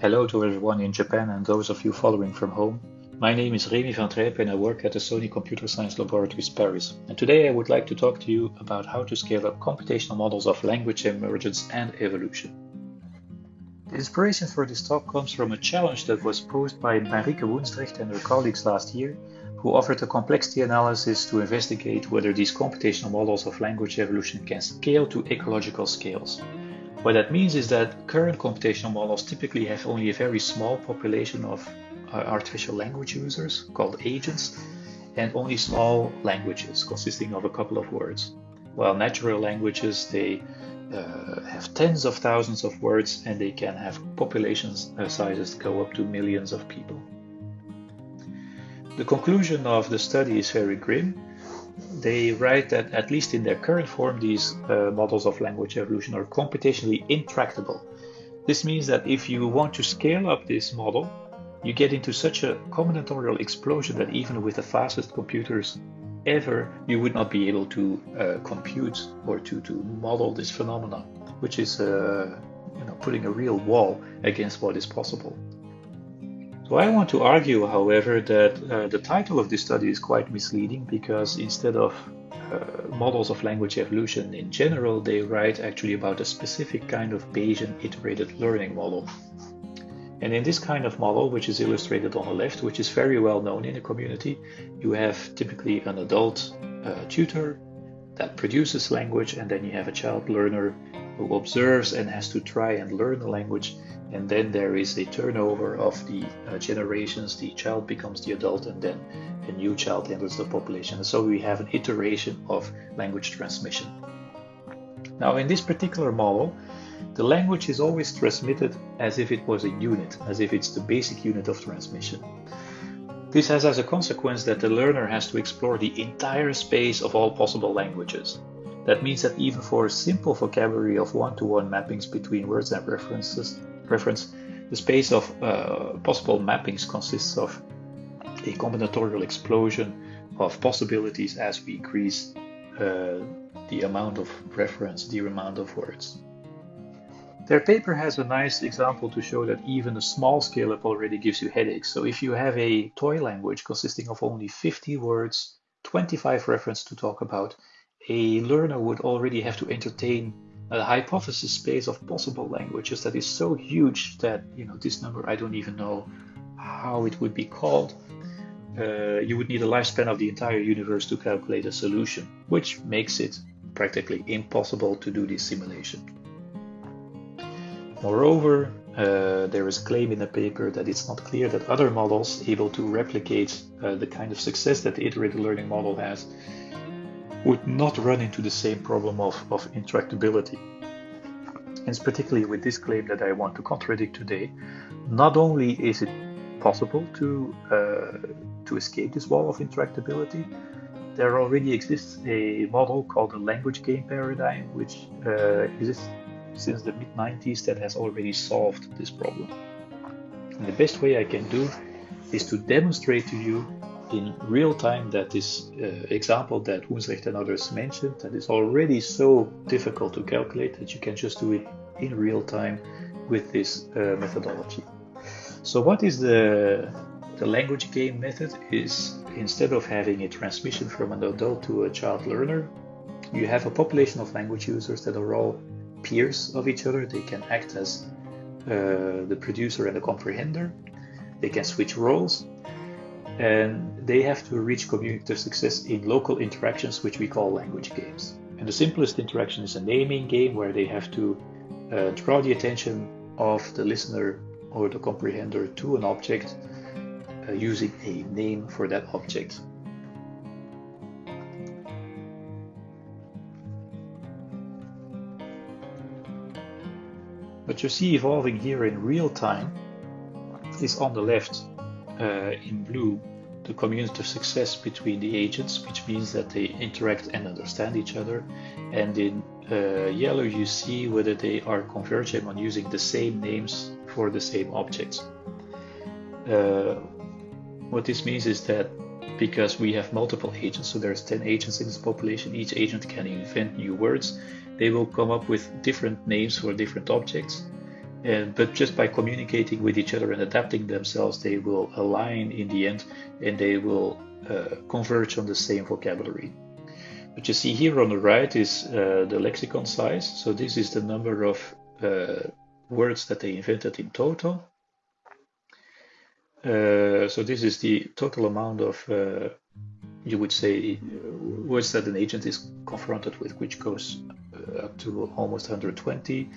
Hello to everyone in Japan and those of you following from home. My name is Remy van Trijp and I work at the Sony Computer Science Laboratories Paris. And today I would like to talk to you about how to scale up computational models of language emergence and evolution. The inspiration for this talk comes from a challenge that was posed by Marieke Woensdregt and her colleagues last year, who offered a complexity analysis to investigate whether these computational models of language evolution can scale to ecological scales. What that means is that current computational models typically have only a very small population of uh, artificial language users called agents and only small languages consisting of a couple of words. While natural languages, they uh, have tens of thousands of words and they can have population uh, sizes go up to millions of people. The conclusion of the study is very grim they write that at least in their current form, these uh, models of language evolution are computationally intractable. This means that if you want to scale up this model, you get into such a combinatorial explosion that even with the fastest computers ever, you would not be able to uh, compute or to, to model this phenomenon, which is uh, you know, putting a real wall against what is possible. So I want to argue, however, that uh, the title of this study is quite misleading because instead of uh, models of language evolution in general, they write actually about a specific kind of Bayesian iterated learning model. And in this kind of model, which is illustrated on the left, which is very well known in the community, you have typically an adult uh, tutor that produces language, and then you have a child learner who observes and has to try and learn the language and then there is a turnover of the uh, generations. The child becomes the adult and then a new child enters the population. So we have an iteration of language transmission. Now in this particular model the language is always transmitted as if it was a unit as if it's the basic unit of transmission. This has as a consequence that the learner has to explore the entire space of all possible languages that means that even for a simple vocabulary of one-to-one mappings between words and references, reference, the space of uh, possible mappings consists of a combinatorial explosion of possibilities as we increase uh, the amount of reference, the amount of words. Their paper has a nice example to show that even a small scale up already gives you headaches. So if you have a toy language consisting of only 50 words, 25 reference to talk about, a learner would already have to entertain a hypothesis space of possible languages that is so huge that you know this number I don't even know how it would be called. Uh, you would need a lifespan of the entire universe to calculate a solution, which makes it practically impossible to do this simulation. Moreover, uh, there is a claim in the paper that it's not clear that other models able to replicate uh, the kind of success that the iterated learning model has would not run into the same problem of, of intractability. Hence, particularly with this claim that I want to contradict today, not only is it possible to, uh, to escape this wall of intractability, there already exists a model called the language game paradigm, which uh, exists since the mid 90s that has already solved this problem. And the best way I can do is to demonstrate to you in real time that this uh, example that Woensdregt and others mentioned that is already so difficult to calculate that you can just do it in real time with this uh, methodology. So what is the, the language game method is instead of having a transmission from an adult to a child learner, you have a population of language users that are all peers of each other. They can act as uh, the producer and the comprehender. They can switch roles and they have to reach communicative success in local interactions, which we call language games. And the simplest interaction is a naming game where they have to uh, draw the attention of the listener or the comprehender to an object uh, using a name for that object. What you see evolving here in real time is on the left uh, in blue the community of success between the agents, which means that they interact and understand each other. And in uh, yellow, you see whether they are converging on using the same names for the same objects. Uh, what this means is that because we have multiple agents, so there's 10 agents in this population, each agent can invent new words. They will come up with different names for different objects And, but just by communicating with each other and adapting themselves, they will align in the end and they will uh, converge on the same vocabulary. What you see here on the right is uh, the lexicon size. So this is the number of uh, words that they invented in total. Uh, so this is the total amount of, uh, you would say, words that an agent is confronted with, which goes uh, up to almost 120.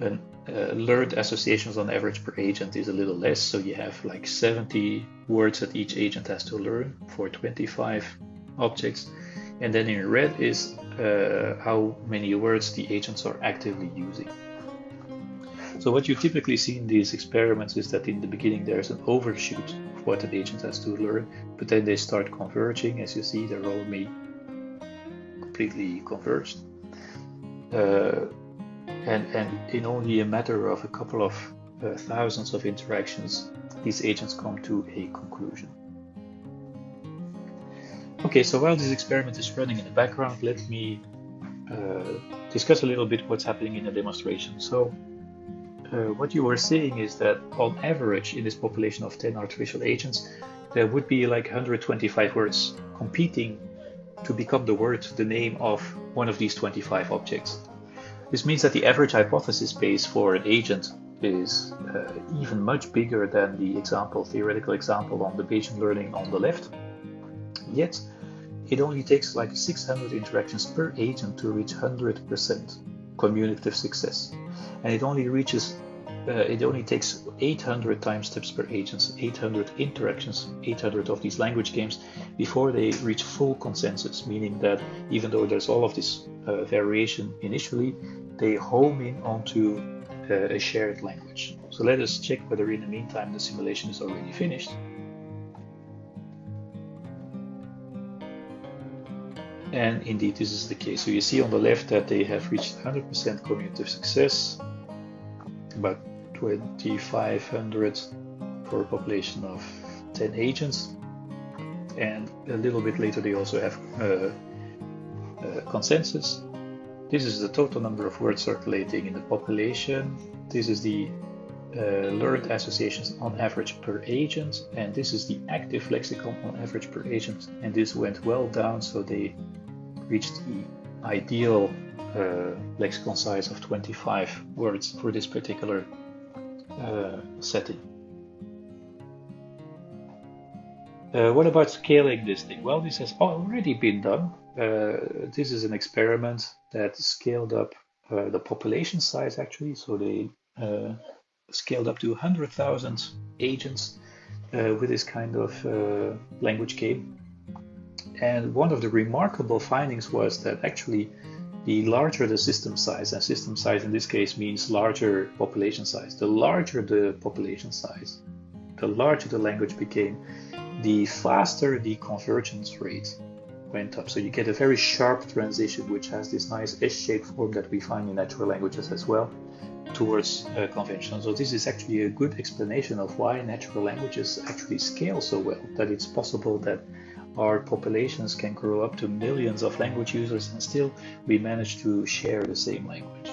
And uh, learned associations on average per agent is a little less, so you have like 70 words that each agent has to learn for 25 objects. And then in red is uh, how many words the agents are actively using. So what you typically see in these experiments is that in the beginning there's an overshoot of what an agent has to learn, but then they start converging. As you see, they're all completely converged. Uh, and, and in only a matter of a couple of uh, thousands of interactions, these agents come to a conclusion. Okay, so while this experiment is running in the background, let me uh, discuss a little bit what's happening in the demonstration. So uh, what you were seeing is that on average in this population of 10 artificial agents, there would be like 125 words competing to become the word, the name of one of these 25 objects. This means that the average hypothesis space for an agent is uh, even much bigger than the example, theoretical example on the Bayesian learning on the left. Yet, it only takes like 600 interactions per agent to reach 100% communicative success. And it only reaches, uh, it only takes 800 time steps per agent, 800 interactions, 800 of these language games before they reach full consensus, meaning that even though there's all of this uh, variation initially, they home in onto uh, a shared language. So let us check whether in the meantime the simulation is already finished. And indeed, this is the case. So you see on the left that they have reached 100% communicative success, about 2,500 for a population of 10 agents. And a little bit later, they also have uh, uh, consensus. This is the total number of words circulating in the population. This is the uh, learned associations on average per agent, and this is the active lexicon on average per agent. And this went well down, so they reached the ideal uh, lexicon size of 25 words for this particular uh, setting. Uh, what about scaling this thing? Well, this has already been done. Uh, this is an experiment that scaled up uh, the population size actually. So they uh, scaled up to 100,000 agents with this kind of language game. And one of the remarkable findings was that actually the larger the system size, and system size in this case means larger population size, the larger the population size, the larger the language became, the faster the convergence rate went up. So you get a very sharp transition, which has this nice S-shaped form that we find in natural languages as well, towards uh, conventional. So this is actually a good explanation of why natural languages actually scale so well, that it's possible that our populations can grow up to millions of language users and still we manage to share the same language.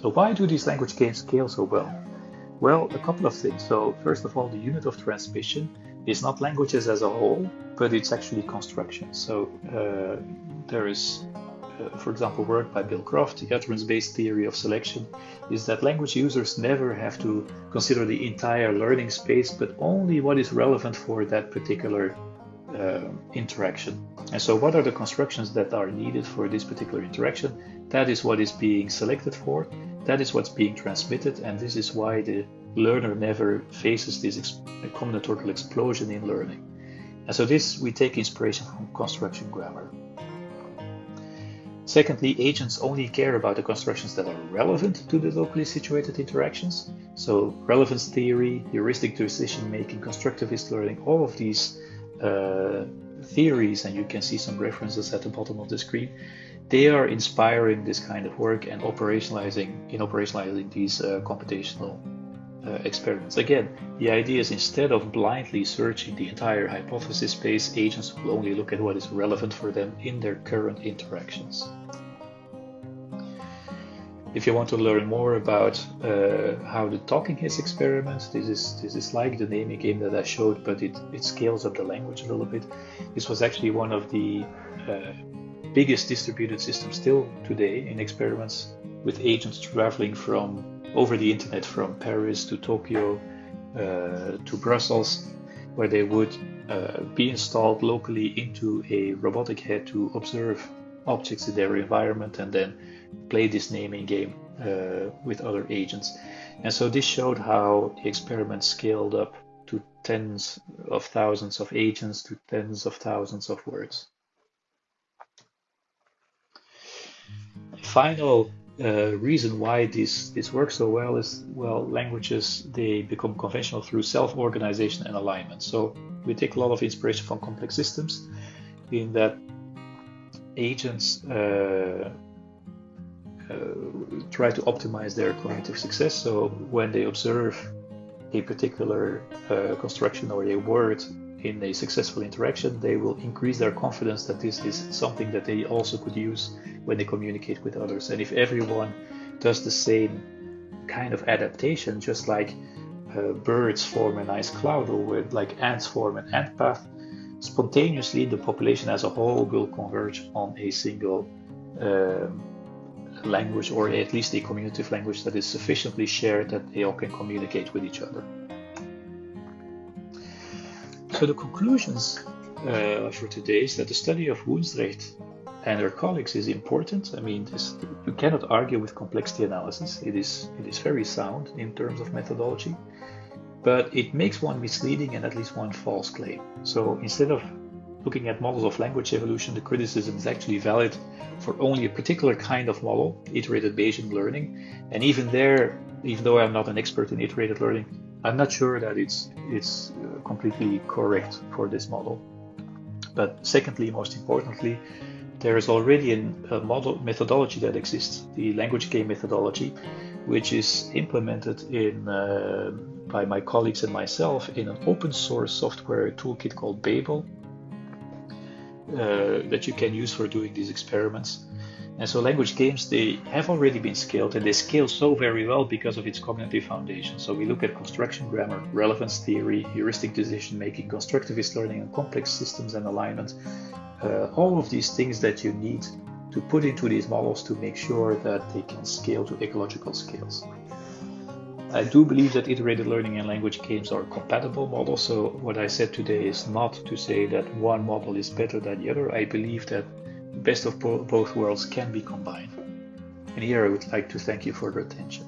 So why do these language games scale so well? Well, a couple of things. So first of all, the unit of transmission is not languages as a whole, but it's actually constructions. So uh, there is uh, for example, work by Bill Croft, the utterance-based theory of selection, is that language users never have to consider the entire learning space, but only what is relevant for that particular uh, interaction. And so what are the constructions that are needed for this particular interaction? That is what is being selected for, that is what's being transmitted, and this is why the learner never faces this ex combinatorial explosion in learning. And so this we take inspiration from construction grammar. Secondly, agents only care about the constructions that are relevant to the locally situated interactions. So relevance theory, heuristic decision making, constructivist learning, all of these uh, theories, and you can see some references at the bottom of the screen, they are inspiring this kind of work and operationalizing in operationalizing these uh, computational uh, experiments. Again, the idea is instead of blindly searching the entire hypothesis space, agents will only look at what is relevant for them in their current interactions. If you want to learn more about uh, how the Talking Heads experiment, this is this is like the naming game that I showed, but it, it scales up the language a little bit. This was actually one of the uh, biggest distributed systems still today in experiments with agents traveling from over the internet from Paris to Tokyo uh, to Brussels, where they would uh, be installed locally into a robotic head to observe objects in their environment and then play this naming game uh, with other agents. And so this showed how the experiment scaled up to tens of thousands of agents to tens of thousands of words. Final uh, reason why this this works so well is well languages they become conventional through self-organization and alignment. So we take a lot of inspiration from complex systems in that agents uh, uh, try to optimize their cognitive success. So when they observe a particular uh, construction or a word in a successful interaction, they will increase their confidence that this is something that they also could use when they communicate with others. And if everyone does the same kind of adaptation, just like uh, birds form a nice cloud or like ants form an ant path, spontaneously the population as a whole will converge on a single uh, language or at least a communicative language that is sufficiently shared that they all can communicate with each other. So the conclusions uh, for today is that the study of Woensdregt and her colleagues is important. I mean, this, you cannot argue with complexity analysis. It is it is very sound in terms of methodology, but it makes one misleading and at least one false claim. So instead of looking at models of language evolution, the criticism is actually valid for only a particular kind of model, iterated Bayesian learning. And even there, even though I'm not an expert in iterated learning, I'm not sure that it's it's uh, completely correct for this model. But secondly, most importantly, there is already a model methodology that exists, the language game methodology, which is implemented in uh, by my colleagues and myself in an open source software toolkit called Babel uh, that you can use for doing these experiments. And so language games, they have already been scaled and they scale so very well because of its cognitive foundation. So we look at construction grammar, relevance theory, heuristic decision making, constructivist learning, and complex systems and alignment. Uh, all of these things that you need to put into these models to make sure that they can scale to ecological scales. I do believe that iterated learning and language games are compatible models. So what I said today is not to say that one model is better than the other. I believe that best of both worlds can be combined. And here I would like to thank you for your attention.